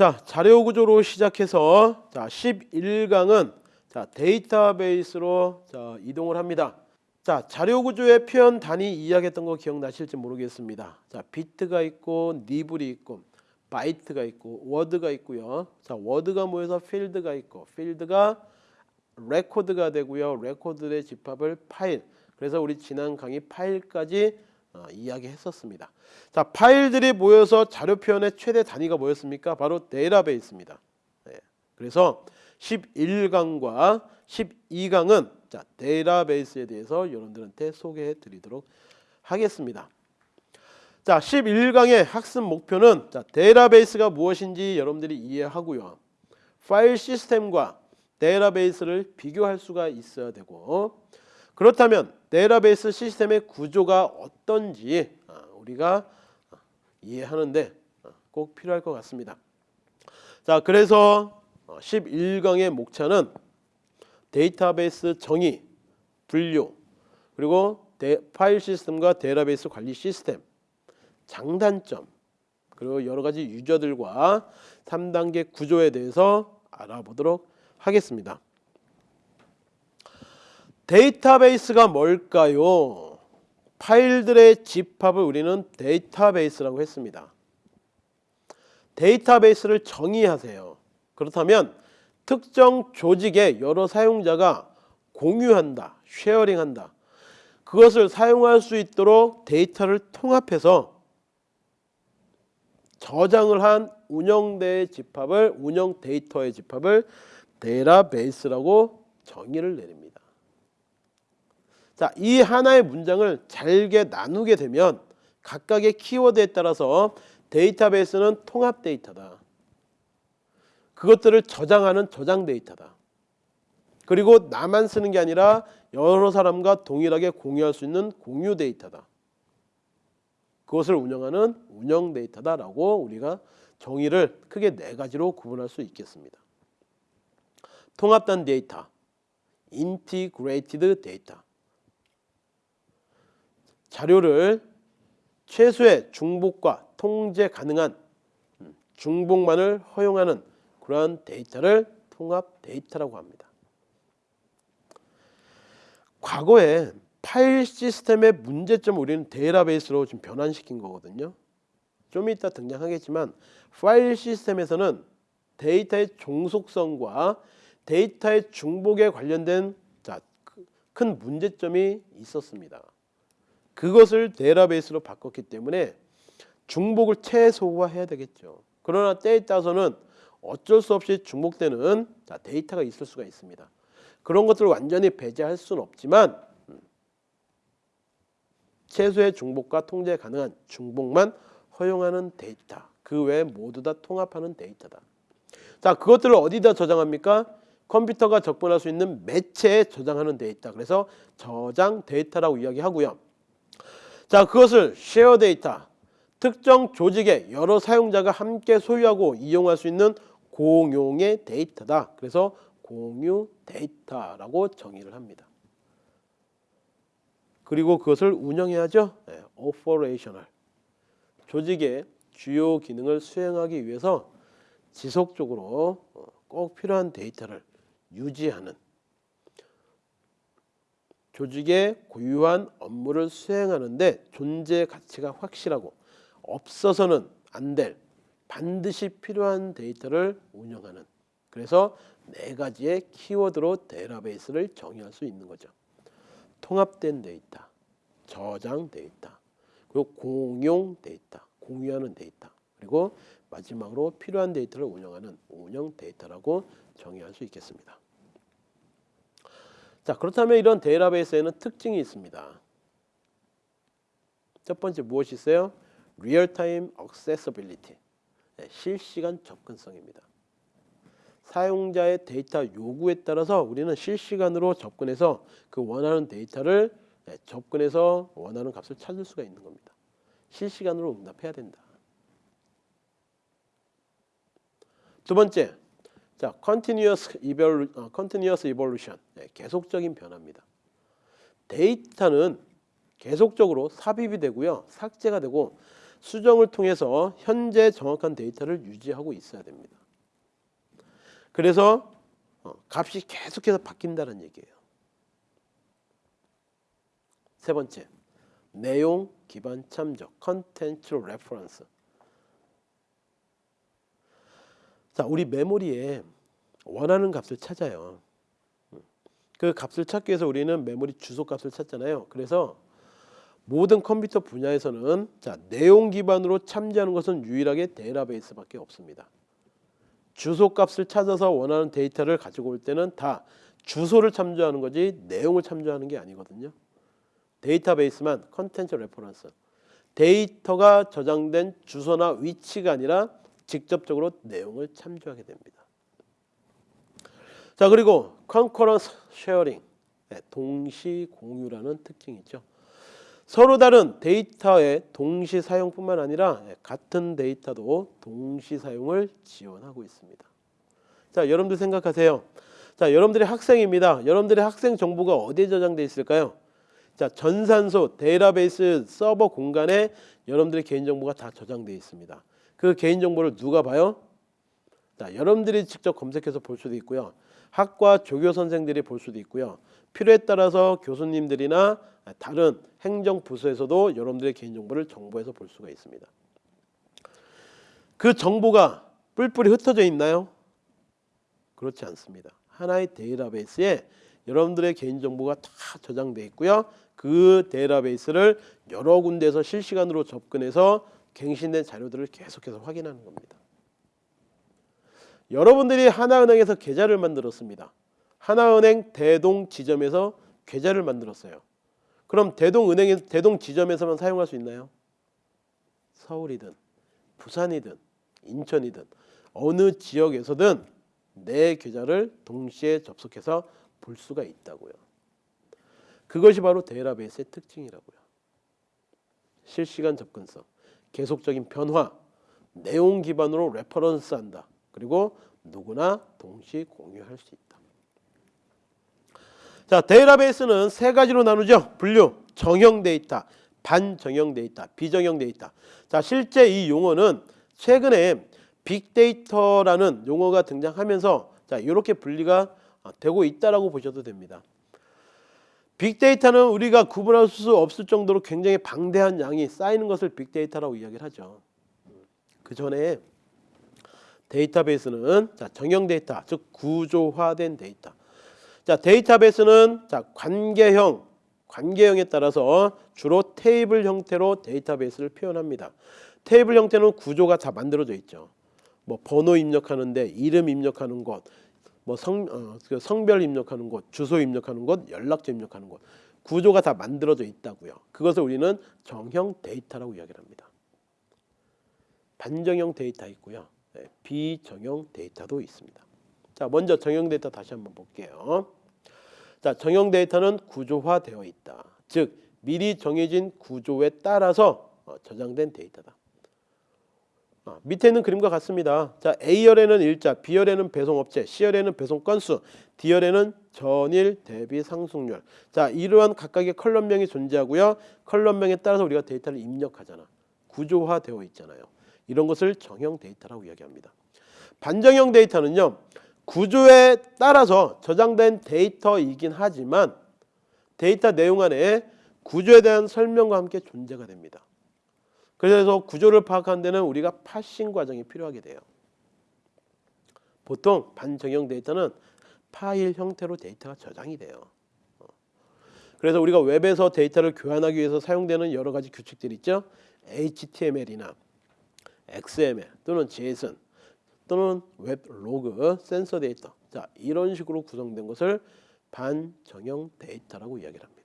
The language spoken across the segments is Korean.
자, 자료 구조로 시작해서 자, 11강은 자, 데이터베이스로 자, 이동을 합니다. 자, 자료 구조의 표현 단위 이야기했던 거 기억나실지 모르겠습니다. 자, 비트가 있고 nibble이 있고 바이트가 있고 워드가 있고요. 자, 워드가 모여서 필드가 있고 필드가 레코드가 되고요. 레코드의 집합을 파일. 그래서 우리 지난 강의 파일까지 어, 이야기했었습니다. 자, 파일들이 모여서 자료 표현의 최대 단위가 뭐였습니까? 바로 데이터베이스입니다. 네. 그래서 11강과 12강은 자, 데이터베이스에 대해서 여러분들한테 소개해 드리도록 하겠습니다. 자, 11강의 학습 목표는 자, 데이터베이스가 무엇인지 여러분들이 이해하고요. 파일 시스템과 데이터베이스를 비교할 수가 있어야 되고 그렇다면 데이터베이스 시스템의 구조가 어떤지 아, 우리가 이해하는데 꼭 필요할 것 같습니다. 자, 그래서 11강의 목차는 데이터베이스 정의, 분류, 그리고 데, 파일 시스템과 데이터베이스 관리 시스템, 장단점, 그리고 여러 가지 유저들과 3단계 구조에 대해서 알아보도록 하겠습니다. 데이터베이스가 뭘까요? 파일들의 집합을 우리는 데이터베이스라고 했습니다. 데이터베이스를 정의하세요. 그렇다면 특정 조직의 여러 사용자가 공유한다, 쉐어링한다. 그것을 사용할 수 있도록 데이터를 통합해서 저장을 한 운영대의 집합을 운영 데이터의 집합을 데이터베이스라고 정의를 내립니다. 자, 이 하나의 문장을 잘게 나누게 되면 각각의 키워드에 따라서 데이터베이스는 통합 데이터다. 그것들을 저장하는 저장 데이터다. 그리고 나만 쓰는 게 아니라 여러 사람과 동일하게 공유할 수 있는 공유 데이터다. 그것을 운영하는 운영 데이터다라고 우리가 정의를 크게 네 가지로 구분할 수 있겠습니다. 통합된 데이터, integrated data. 자료를 최소의 중복과 통제 가능한 음, 중복만을 허용하는 그러한 데이터를 통합 데이터라고 합니다. 과거에 파일 시스템의 문제점을 우리는 데이터베이스로 좀 변환시킨 거거든요. 좀 이따 등장하겠지만 파일 시스템에서는 데이터의 종속성과 데이터의 중복에 관련된 큰 문제점이 있었습니다. 그것을 데이터베이스로 바꿨기 때문에 중복을 최소화해야 되겠죠. 그러나 때에 따라서는 어쩔 수 없이 중복되는 데이터가 있을 수가 있습니다. 그런 것들을 완전히 배제할 수는 없지만 음, 최소의 중복과 통제 가능한 중복만 허용하는 데이터 그 외에 모두 다 통합하는 데이터다. 자 그것들을 어디다 저장합니까? 컴퓨터가 접근할 수 있는 매체에 저장하는 데이터 그래서 저장 데이터라고 이야기하고요. 자 그것을 shared data 특정 조직의 여러 사용자가 함께 소유하고 이용할 수 있는 공용의 데이터다. 그래서 공유 데이터라고 정의를 합니다. 그리고 그것을 운영해야죠. 네, operational. 조직의 주요 기능을 수행하기 위해서 지속적으로 어, 꼭 필요한 데이터를 유지하는 조직의 고유한 업무를 수행하는데 존재 가치가 확실하고 없어서는 안 될 반드시 필요한 데이터를 운영하는 그래서 네 가지의 키워드로 데이터베이스를 정의할 수 있는 거죠. 통합된 데이터, 저장 데이터, 그리고 공용 데이터, 공유하는 데이터, 그리고 마지막으로 필요한 데이터를 운영하는 운영 데이터라고 정의할 수 있겠습니다. 자 그렇다면 이런 데이터베이스에는 특징이 있습니다. 첫 번째 무엇이 있어요? real-time accessibility 네, 실시간 접근성입니다. 사용자의 데이터 요구에 따라서 우리는 실시간으로 접근해서 그 원하는 데이터를 네, 접근해서 원하는 값을 찾을 수가 있는 겁니다. 실시간으로 응답해야 된다. 두 번째, 자, continuous, evolu, 어, continuous evolution, 네, 계속적인 변화입니다. 데이터는 계속적으로 삽입이 되고요, 삭제가 되고 수정을 통해서 현재 정확한 데이터를 유지하고 있어야 됩니다. 그래서 어, 값이 계속해서 바뀐다는 얘기예요. 세 번째, 내용 기반 참조, contents reference. 자, 우리 메모리에 원하는 값을 찾아요. 그 값을 찾기 위해서 우리는 메모리 주소 값을 찾잖아요. 그래서 모든 컴퓨터 분야에서는 자, 내용 기반으로 참조하는 것은 유일하게 데이터베이스밖에 없습니다. 주소 값을 찾아서 원하는 데이터를 가지고 올 때는 다 주소를 참조하는 거지 내용을 참조하는 게 아니거든요. 데이터베이스만 contents reference 데이터가 저장된 주소나 위치가 아니라 직접적으로 내용을 참조하게 됩니다. 자 그리고 concurrent sharing 네, 동시 공유라는 특징이 있죠. 서로 다른 데이터의 동시 사용뿐만 아니라 네, 같은 데이터도 동시 사용을 지원하고 있습니다. 자 여러분들 생각하세요. 자 여러분들이 학생입니다. 여러분들의 학생 정보가 어디에 저장돼 있을까요? 자 전산소 데이터베이스 서버 공간에 여러분들의 개인 정보가 다 저장돼 있습니다. 그 개인 정보를 누가 봐요? 자 여러분들이 직접 검색해서 볼 수도 있고요. 학과 조교 선생들이 볼 수도 있고요. 필요에 따라서 교수님들이나 다른 행정 부서에서도 여러분들의 개인 정보를 정보에서 볼 수가 있습니다. 그 정보가 뿔뿔이 흩어져 있나요? 그렇지 않습니다. 하나의 데이터베이스에 여러분들의 개인 정보가 다 저장돼 있고요. 그 데이터베이스를 여러 군데에서 실시간으로 접근해서 갱신된 자료들을 계속해서 확인하는 겁니다. 여러분들이 하나은행에서 계좌를 만들었습니다. 하나은행 대동 지점에서 계좌를 만들었어요. 그럼 대동은행에 대동 지점에서만 사용할 수 있나요? 서울이든 부산이든 인천이든 어느 지역에서든 내 계좌를 동시에 접속해서 볼 수가 있다고요. 그것이 바로 데이터베이스의 특징이라고요. 실시간 접근성, 계속적인 변화, 내용 기반으로 reference한다. 그리고 누구나 동시 공유할 수 있다. 자, 데이터베이스는 세 가지로 나누죠. 분류, 정형 데이터, 반정형 데이터, 비정형 데이터. 자, 실제 이 용어는 최근에 빅데이터라는 용어가 등장하면서 자, 이렇게 분리가 되고 있다라고 보셔도 됩니다. 빅데이터는 우리가 구분할 수 없을 정도로 굉장히 방대한 양이 쌓이는 것을 빅데이터라고 이야기를 하죠. 그 전에 데이터베이스는 자, 정형 데이터, 즉 구조화된 데이터. 자, 데이터베이스는 자, 관계형, 관계형에 따라서 주로 테이블 형태로 데이터베이스를 표현합니다. 테이블 형태는 구조가 다 만들어져 있죠. 뭐 번호 입력하는데 이름 입력하는 것, 뭐 성, 어, 그 성별 입력하는 곳, 주소 입력하는 곳, 연락처 입력하는 곳 구조가 다 만들어져 있다고요. 그것을 우리는 정형 데이터라고 이야기를 합니다. 반정형 데이터 있고요. 네, 비정형 데이터도 있습니다. 자, 먼저 정형 데이터 다시 한번 볼게요. 자, 정형 데이터는 구조화되어 있다. 즉 미리 정해진 구조에 따라서 어, 저장된 데이터다. 어, 밑에 있는 그림과 같습니다. 자, A열에는 일자, B열에는 배송업체, C열에는 배송 건수, D열에는 전일 대비 상승률. 자, 이러한 각각의 column명이 존재하고요. column명에 따라서 우리가 데이터를 입력하잖아. 구조화되어 있잖아요. 이런 것을 정형 데이터라고 이야기합니다. 반정형 데이터는요. 구조에 따라서 저장된 데이터이긴 하지만 데이터 내용 안에 구조에 대한 설명과 함께 존재가 됩니다. 그래서 구조를 파악하는 데는 우리가 parsing 과정이 필요하게 돼요. 보통 반정형 데이터는 파일 형태로 데이터가 저장이 돼요. 어. 그래서 우리가 웹에서 데이터를 교환하기 위해서 사용되는 여러 가지 규칙들이 있죠. HTML이나 XML 또는 JSON 또는 웹 로그, 센서 데이터 자 이런 식으로 구성된 것을 반정형 데이터라고 이야기를 합니다.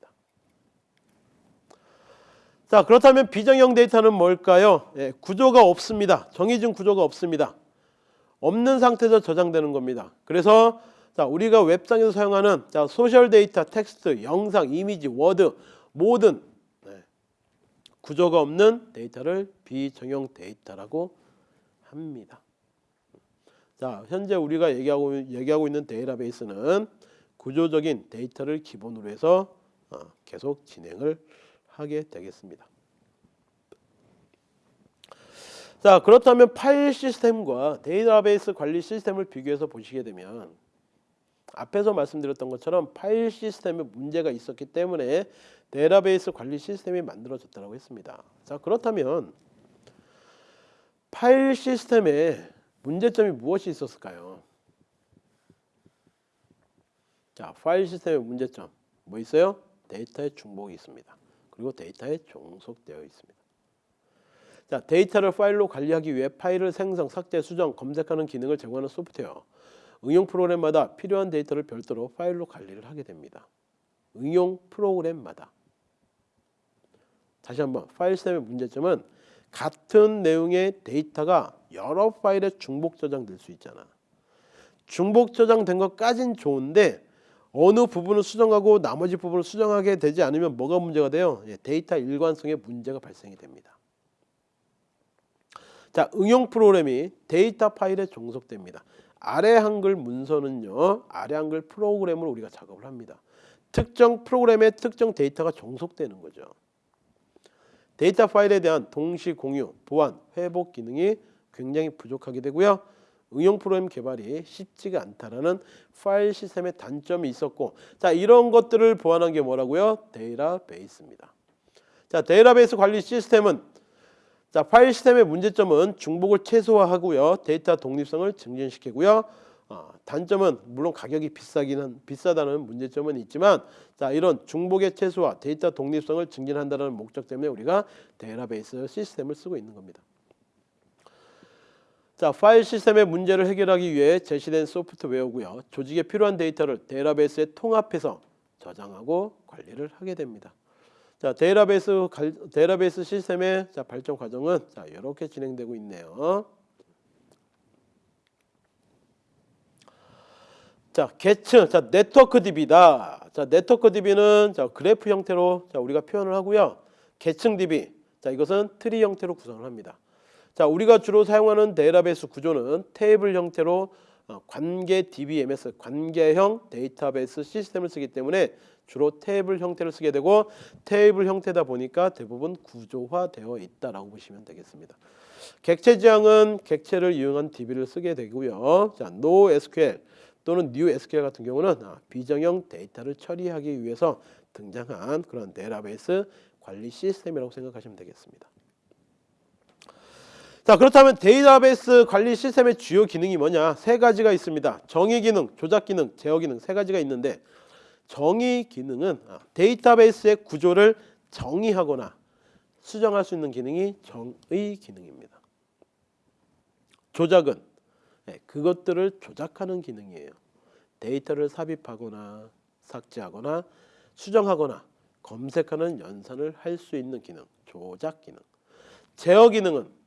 자 그렇다면 비정형 데이터는 뭘까요? 예, 구조가 없습니다. 정해진 구조가 없습니다. 없는 상태에서 저장되는 겁니다. 그래서 자 우리가 웹상에서 사용하는 자 소셜 데이터, 텍스트, 영상, 이미지, 워드 모든 네, 구조가 없는 데이터를 비정형 데이터라고 합니다. 자 현재 우리가 얘기하고 얘기하고 있는 데이터베이스는 구조적인 데이터를 기본으로 해서 어, 계속 진행을 하게 되겠습니다. 자 그렇다면 파일 시스템과 데이터베이스 관리 시스템을 비교해서 보시게 되면 앞에서 말씀드렸던 것처럼 파일 시스템에 문제가 있었기 때문에 데이터베이스 관리 시스템이 만들어졌다고 했습니다. 자 그렇다면 파일 시스템에 문제점이 무엇이 있었을까요? 자 파일 시스템의 문제점 뭐 있어요? 데이터의 중복이 있습니다. 그리고 데이터에 종속되어 있습니다. 자, 데이터를 파일로 관리하기 위해 파일을 생성, 삭제, 수정, 검색하는 기능을 제공하는 소프트웨어. 응용 프로그램마다 필요한 데이터를 별도로 파일로 관리를 하게 됩니다. 응용 프로그램마다. 다시 한번 파일 시스템의 문제점은 같은 내용의 데이터가 여러 파일에 중복 저장될 수 있잖아. 중복 저장된 것까진 좋은데 어느 부분을 수정하고 나머지 부분을 수정하게 되지 않으면 뭐가 문제가 돼요? 예, 데이터 일관성에 문제가 발생이 됩니다. 자, 응용 프로그램이 데이터 파일에 종속됩니다. 아래 한글 문서는요. 아래 한글 프로그램을 우리가 작업을 합니다. 특정 프로그램에 특정 데이터가 종속되는 거죠. 데이터 파일에 대한 동시 공유, 보안, 회복 기능이 굉장히 부족하게 되고요. 응용 프로그램 개발이 쉽지가 않다라는 파일 시스템의 단점이 있었고 자 이런 것들을 보완한 게 뭐라고요? 데이터베이스입니다. 자 데이터베이스 관리 시스템은 자 파일 시스템의 문제점은 중복을 최소화하고요 데이터 독립성을 증진시키고요 어, 단점은 물론 가격이 비싸기는 비싸다는 문제점은 있지만 자 이런 중복의 최소화 데이터 독립성을 증진한다는 목적 때문에 우리가 데이터베이스 시스템을 쓰고 있는 겁니다. 자, 파일 시스템의 문제를 해결하기 위해 제시된 소프트웨어고요. 조직에 필요한 데이터를 데이터베이스에 통합해서 저장하고 관리를 하게 됩니다. 자, 데이터베이스 데이터베이스 시스템의 자, 발전 과정은 자, 이렇게 진행되고 있네요. 자, 계층, 자, 네트워크 DB다. 자, 네트워크 DB는 자, 그래프 형태로 자, 우리가 표현을 하고요. 계층 DB, 자, 이것은 트리 형태로 구성을 합니다. 자, 우리가 주로 사용하는 데이터베이스 구조는 테이블 형태로 어, 관계 DBMS, 관계형 데이터베이스 시스템을 쓰기 때문에 주로 테이블 형태를 쓰게 되고 테이블 형태다 보니까 대부분 구조화되어 있다라고 보시면 되겠습니다. 객체 지향은 객체를 이용한 DB를 쓰게 되고요. 자, NoSQL 또는 NewSQL 같은 경우는 아, 비정형 데이터를 처리하기 위해서 등장한 그런 데이터베이스 관리 시스템이라고 생각하시면 되겠습니다. 자 그렇다면 데이터베이스 관리 시스템의 주요 기능이 뭐냐? 세 가지가 있습니다. 정의 기능 조작 기능 제어 기능 세 가지가 있는데 정의 기능은 아, 데이터베이스의 구조를 정의하거나 수정할 수 있는 기능이 정의 기능입니다. 조작은 네, 그것들을 조작하는 기능이에요. 데이터를 삽입하거나 삭제하거나 수정하거나 검색하는 연산을 할 수 있는 기능 조작 기능. 제어 기능은 네,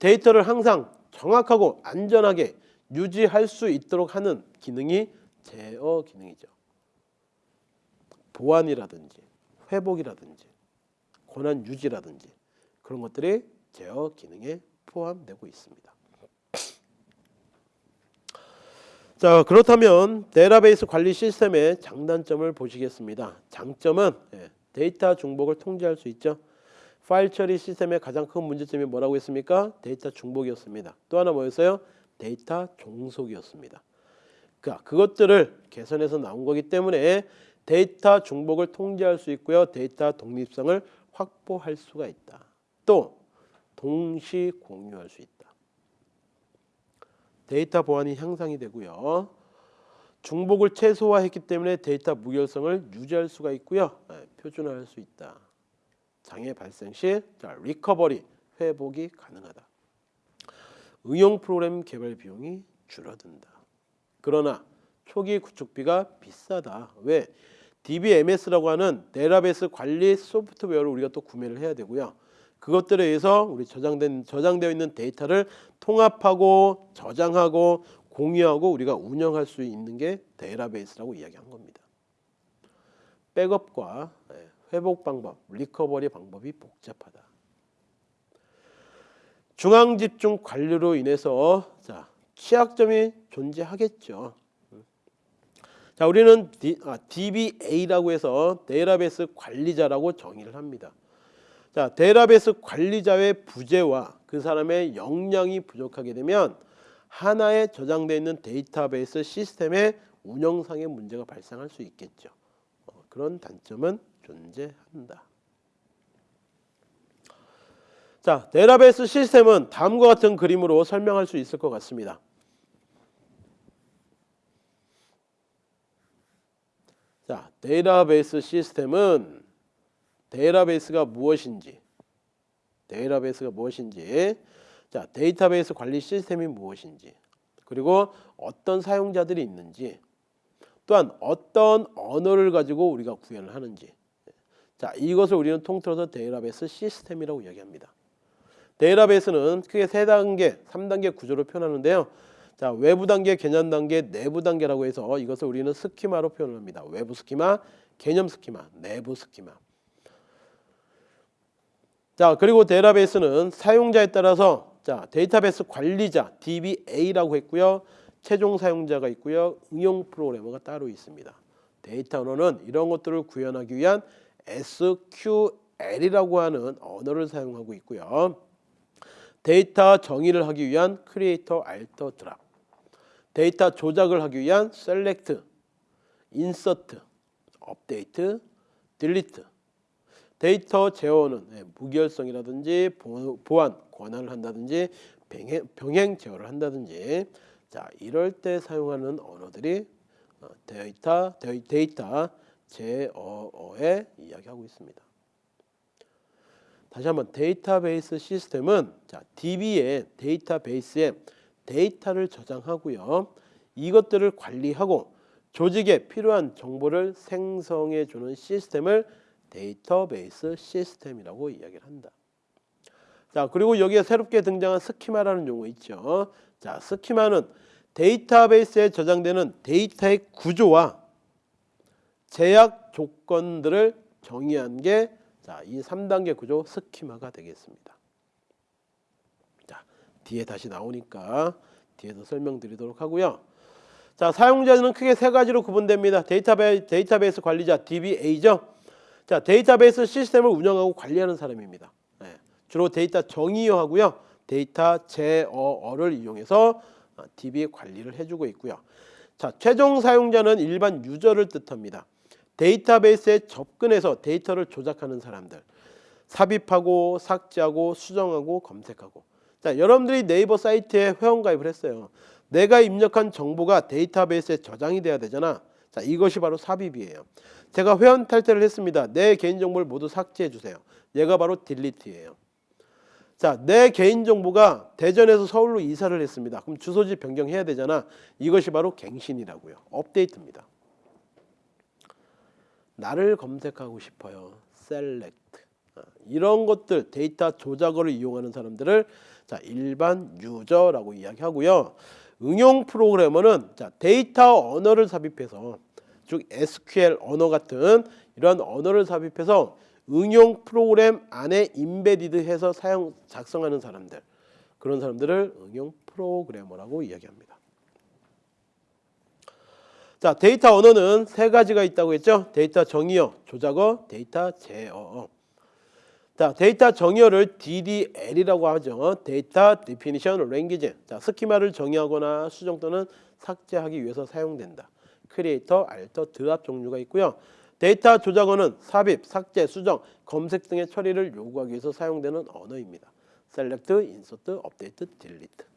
데이터를 항상 정확하고 안전하게 유지할 수 있도록 하는 기능이 제어 기능이죠. 보안이라든지 회복이라든지 권한 유지라든지 그런 것들이 제어 기능에 포함되고 있습니다. 자 그렇다면 데이터베이스 관리 시스템의 장단점을 보시겠습니다. 장점은 예, 데이터 중복을 통제할 수 있죠. 파일 처리 시스템의 가장 큰 문제점이 뭐라고 했습니까? 데이터 중복이었습니다. 또 하나 뭐였어요? 데이터 종속이었습니다. 그러니까 그것들을 개선해서 나온 거기 때문에 데이터 중복을 통제할 수 있고요. 데이터 독립성을 확보할 수가 있다. 또 동시 공유할 수 있다. 데이터 보안이 향상이 되고요. 중복을 최소화했기 때문에 데이터 무결성을 유지할 수가 있고요. 네, 표준화할 수 있다. 장애 발생 시 자, recovery 회복이 가능하다. 응용 프로그램 개발 비용이 줄어든다. 그러나 초기 구축비가 비싸다. 왜? DBMS라고 하는 데이터베이스 관리 소프트웨어를 우리가 또 구매를 해야 되고요. 그것들에 의해서 우리 저장된 저장되어 있는 데이터를 통합하고 저장하고 공유하고 우리가 운영할 수 있는 게 데이터베이스라고 이야기한 겁니다. 백업과 예, 회복 방법, recovery 방법이 복잡하다. 중앙 집중 관리로 인해서 자 취약점이 존재하겠죠. 자 우리는 D, 아, DBA라고 해서 데이터베이스 관리자라고 정의를 합니다. 자 데이터베이스 관리자의 부재와 그 사람의 역량이 부족하게 되면 하나에 저장되어 있는 데이터베이스 시스템의 운영상의 문제가 발생할 수 있겠죠. 어, 그런 단점은 존재한다. 자, 데이터베이스 시스템은 다음과 같은 그림으로 설명할 수 있을 것 같습니다. 자, 데이터베이스 시스템은 데이터베이스가 무엇인지, 데이터베이스가 무엇인지, 자, 데이터베이스 관리 시스템이 무엇인지, 그리고 어떤 사용자들이 있는지, 또한 어떤 언어를 가지고 우리가 구현을 하는지, 자, 이것을 우리는 통틀어서 데이터베이스 시스템이라고 이야기합니다. 데이터베이스는 크게 세 단계, 3단계 구조로 표현하는데요. 자, 외부 단계, 개념 단계, 내부 단계라고 해서 이것을 우리는 스키마로 표현합니다. 외부 스키마, 개념 스키마, 내부 스키마. 자, 그리고 데이터베이스는 사용자에 따라서 자, 데이터베이스 관리자 DBA라고 했고요. 최종 사용자가 있고요. 응용 프로그래머가 따로 있습니다. 데이터 언어는 이런 것들을 구현하기 위한 SQL이라고 하는 언어를 사용하고 있고요. 데이터 정의를 하기 위한 create alter drop 데이터 조작을 하기 위한 select insert update delete 데이터 제어는 네, 무결성이라든지 보안 권한을 한다든지 병행, 병행 제어를 한다든지 자 이럴 때 사용하는 언어들이 어, 데이터 데이터 제어에 이야기하고 있습니다. 다시 한번 데이터베이스 시스템은 자, DB의 데이터베이스에 데이터를 저장하고요. 이것들을 관리하고 조직에 필요한 정보를 생성해 주는 시스템을 데이터베이스 시스템이라고 이야기를 한다. 자, 그리고 여기에 새롭게 등장한 스키마라는 용어 있죠. 자, 스키마는 데이터베이스에 저장되는 데이터의 구조와 제약 조건들을 정의한 게 자, 이 3단계 구조 스키마가 되겠습니다. 자, 뒤에 다시 나오니까 뒤에서 설명드리도록 하고요. 자, 사용자는 크게 세 가지로 구분됩니다. 데이터베, 데이터베이스 관리자 DBA죠. 자, 데이터베이스 시스템을 운영하고 관리하는 사람입니다. 네, 주로 데이터 정의어하고요. 데이터 제어어를 이용해서 DB 관리를 해주고 있고요. 자, 최종 사용자는 일반 유저를 뜻합니다. 데이터베이스에 접근해서 데이터를 조작하는 사람들 삽입하고 삭제하고 수정하고 검색하고 자 여러분들이 네이버 사이트에 회원가입을 했어요 내가 입력한 정보가 데이터베이스에 저장이 돼야 되잖아 자 이것이 바로 삽입이에요 제가 회원 탈퇴를 했습니다 내 개인정보를 모두 삭제해 주세요 얘가 바로 딜리트예요 자, 내 개인정보가 대전에서 서울로 이사를 했습니다. 그럼 주소지 변경해야 되잖아. 이것이 바로 갱신이라고요. 업데이트입니다. 나를 검색하고 싶어요. select 아, 이런 것들 데이터 조작어를 이용하는 사람들을 자 일반 유저라고 이야기하고요. 응용 프로그래머는 자 데이터 언어를 삽입해서 즉 SQL 언어 같은 이런 언어를 삽입해서 응용 프로그램 안에 embedded해서 사용 작성하는 사람들 그런 사람들을 응용 프로그래머라고 이야기합니다. 자, 데이터 언어는 세 가지가 있다고 했죠. 데이터 정의어, 조작어, 데이터 제어어. 자, 데이터 정의어를 DDL이라고 하죠. 데이터 definition language. 자, 스키마를 정의하거나 수정 또는 삭제하기 위해서 사용된다. create, alter, drop 종류가 있고요. 데이터 조작어는 삽입, 삭제, 수정, 검색 등의 처리를 요구하기 위해서 사용되는 언어입니다. select, insert, update, delete.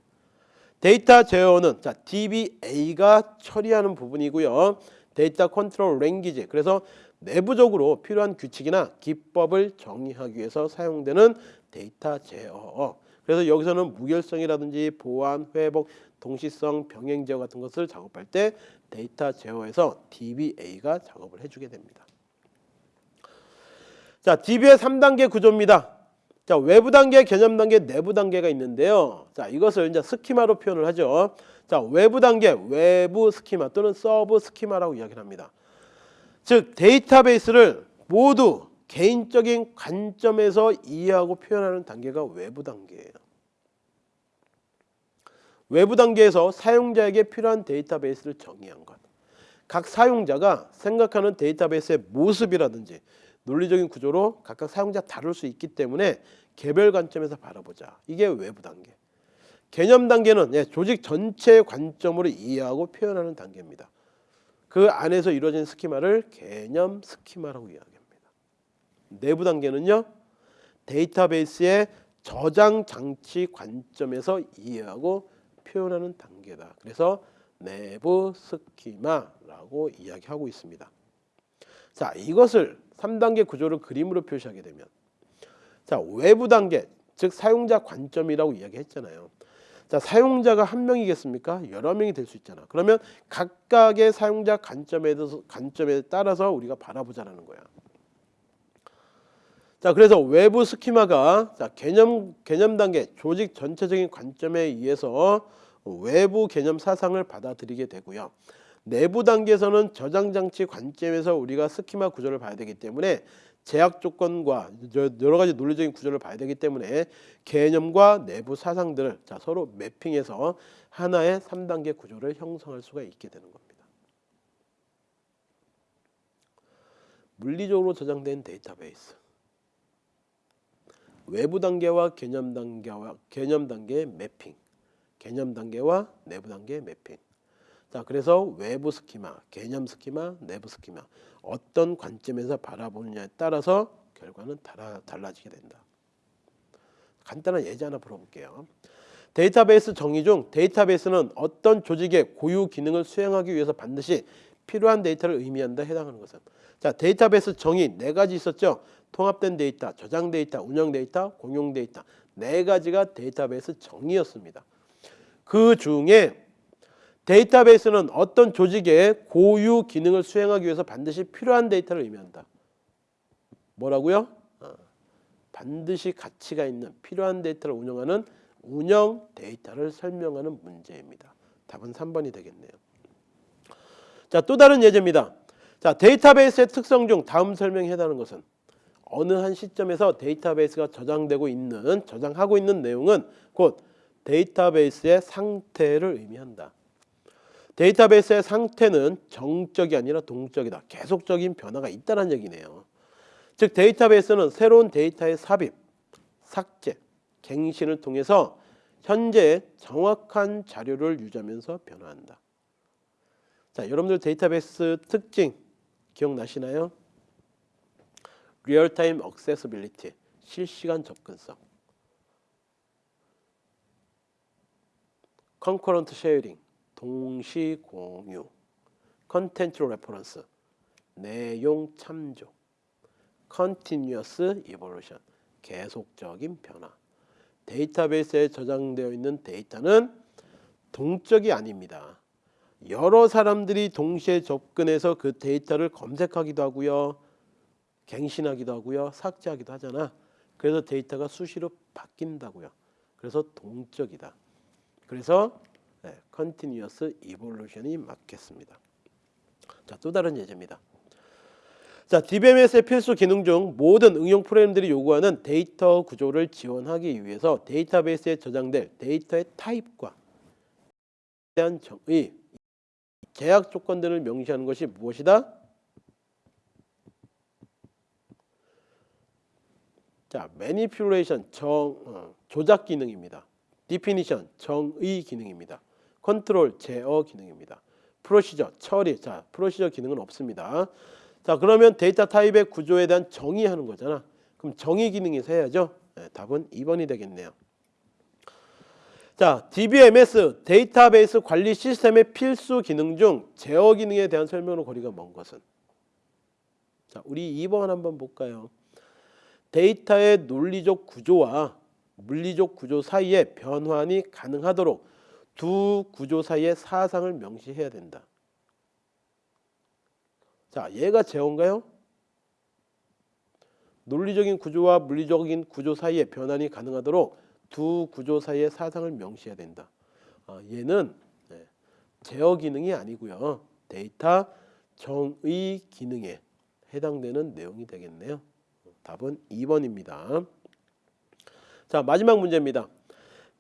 데이터 제어는 자 DBA가 처리하는 부분이고요. 데이터 control language 그래서 내부적으로 필요한 규칙이나 기법을 정의하기 위해서 사용되는 데이터 제어 그래서 여기서는 무결성이라든지 보안, 회복, 동시성, 병행 제어 같은 것을 작업할 때 데이터 제어에서 DBA가 작업을 해주게 됩니다. 자, DB의 3단계 구조입니다. 자, 외부 단계, 개념 단계, 내부 단계가 있는데요. 자, 이것을 이제 스키마로 표현을 하죠. 자, 외부 단계, 외부 스키마 또는 sub 스키마라고 이야기를 합니다. 즉, 데이터베이스를 모두 개인적인 관점에서 이해하고 표현하는 단계가 외부 단계예요. 외부 단계에서 사용자에게 필요한 데이터베이스를 정의한 것. 각 사용자가 생각하는 데이터베이스의 모습이라든지 논리적인 구조로 각각 사용자 다룰 수 있기 때문에 개별 관점에서 바라보자. 이게 외부 단계. 개념 단계는 예, 조직 전체의 관점으로 이해하고 표현하는 단계입니다. 그 안에서 이루어진 스키마를 개념 스키마라고 이야기합니다. 내부 단계는요. 데이터베이스의 저장 장치 관점에서 이해하고 표현하는 단계다. 그래서 내부 스키마라고 이야기하고 있습니다. 자, 이것을 3단계 구조를 그림으로 표시하게 되면 자, 외부 단계, 즉 사용자 관점이라고 이야기했잖아요. 자, 사용자가 한 명이겠습니까? 여러 명이 될 수 있잖아. 그러면 각각의 사용자 관점에 대해서 관점에 따라서 우리가 바라보자라는 거야. 자, 그래서 외부 스키마가 자, 개념 개념 단계 조직 전체적인 관점에 의해서 외부 개념 사상을 받아들이게 되고요. 내부 단계에서는 저장 장치 관점에서 우리가 스키마 구조를 봐야 되기 때문에 제약 조건과 여러 가지 논리적인 구조를 봐야 되기 때문에 개념과 내부 사상들을 자, 서로 매핑해서 하나의 3단계 구조를 형성할 수가 있게 되는 겁니다. 물리적으로 저장된 데이터베이스 외부 단계와 개념 단계와 개념 단계의 매핑, 개념 단계와 내부 단계의 매핑. 자, 그래서 외부 스키마, 개념 스키마, 내부 스키마 어떤 관점에서 바라보느냐에 따라서 결과는 달라, 달라지게 된다. 간단한 예제 하나 풀어볼게요. 데이터베이스 정의 중 데이터베이스는 어떤 조직의 고유 기능을 수행하기 위해서 반드시 필요한 데이터를 의미한다 해당하는 것은 자 데이터베이스 정의 네 가지 있었죠 통합된 데이터 저장 데이터 운영 데이터 공용 데이터 네 가지가 데이터베이스 정의였습니다 그 중에 데이터베이스는 어떤 조직의 고유 기능을 수행하기 위해서 반드시 필요한 데이터를 의미한다 뭐라고요 어, 반드시 가치가 있는 필요한 데이터를 운영하는 운영 데이터를 설명하는 문제입니다 답은 3번이 되겠네요 자, 또 다른 예제입니다. 자, 데이터베이스의 특성 중 다음 설명에 해당하는 것은 어느 한 시점에서 데이터베이스가 저장되고 있는 저장하고 있는 내용은 곧 데이터베이스의 상태를 의미한다. 데이터베이스의 상태는 정적이 아니라 동적이다. 계속적인 변화가 있다는 얘기네요. 즉 데이터베이스는 새로운 데이터의 삽입, 삭제, 갱신을 통해서 현재 정확한 자료를 유지하면서 변화한다. 자, 여러분들 데이터베이스 특징 기억나시나요? real-time accessibility 실시간 접근성 concurrent sharing 동시 공유 contents reference 내용 참조 continuous evolution 계속적인 변화 데이터베이스에 저장되어 있는 데이터는 동적이 아닙니다. 여러 사람들이 동시에 접근해서 그 데이터를 검색하기도 하고요. 갱신하기도 하고요. 삭제하기도 하잖아. 그래서 데이터가 수시로 바뀐다고요. 그래서 동적이다. 그래서 네, continuous evolution이 맞겠습니다. 자, 또 다른 예제입니다. 자, DBMS의 필수 기능 중 모든 응용 프로그램들이 요구하는 데이터 구조를 지원하기 위해서 데이터베이스에 저장될 데이터의 타입과 대한 정의 계약 조건들을 명시하는 것이 무엇이다? 자, manipulation 정 어, 조작 기능입니다. definition 정의 기능입니다. 컨트롤 제어 기능입니다. procedure 처리 자 procedure 기능은 없습니다. 자 그러면 데이터 타입의 구조에 대한 정의하는 거잖아. 그럼 정의 기능에서 해야죠. 네, 답은 2번이 되겠네요. 자, DBMS 데이터베이스 관리 시스템의 필수 기능 중 제어 기능에 대한 설명으로 거리가 먼 것은 자, 우리 2번 한번 볼까요? 데이터의 논리적 구조와 물리적 구조 사이에 변환이 가능하도록 두 구조 사이의 사상을 명시해야 된다. 자, 얘가 제어인가요? 논리적인 구조와 물리적인 구조 사이에 변환이 가능하도록 두 구조 사이의 사상을 명시해야 된다. 어, 얘는 네, 제어 기능이 아니고요. 데이터 정의 기능에 해당되는 내용이 되겠네요. 답은 2번입니다. 자 마지막 문제입니다.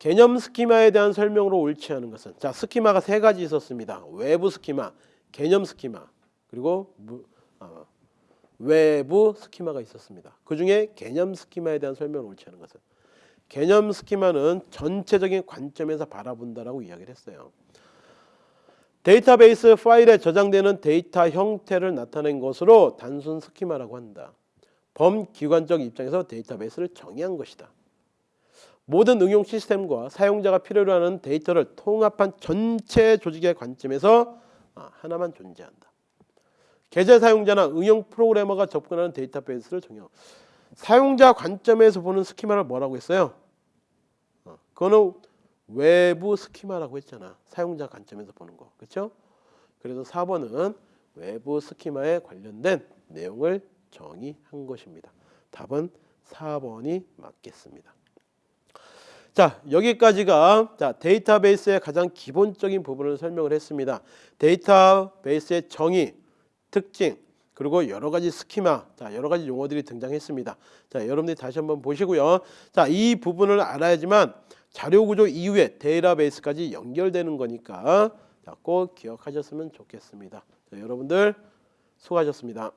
개념 스키마에 대한 설명으로 옳지 않은 것은 자 스키마가 세 가지 있었습니다. 외부 스키마, 개념 스키마 그리고 무, 어, 내부 스키마가 있었습니다. 그 중에 개념 스키마에 대한 설명을 옳지 않은 것은 개념 스키마는 전체적인 관점에서 바라본다라고 이야기를 했어요. 데이터베이스 파일에 저장되는 데이터 형태를 나타낸 것으로 단순 스키마라고 한다. 범기관적 입장에서 데이터베이스를 정의한 것이다. 모든 응용 시스템과 사용자가 필요로 하는 데이터를 통합한 전체 조직의 관점에서 아, 하나만 존재한다. 계좌 사용자나 응용 프로그래머가 접근하는 데이터베이스를 정의. 사용자 관점에서 보는 스키마를 뭐라고 했어요? 어, 그거는 외부 스키마라고 했잖아. 사용자 관점에서 보는 거. 그렇죠? 그래서 4번은 외부 스키마에 관련된 내용을 정의한 것입니다. 답은 4번이 맞겠습니다. 자 여기까지가 자 데이터베이스의 가장 기본적인 부분을 설명을 했습니다. 데이터베이스의 정의, 특징 그리고 여러 가지 스키마, 자 여러 가지 용어들이 등장했습니다. 자 여러분들이 다시 한번 보시고요. 자이 부분을 알아야지만 자료 구조 이후에 데이터베이스까지 연결되는 거니까 자, 꼭 기억하셨으면 좋겠습니다. 자, 여러분들 수고하셨습니다.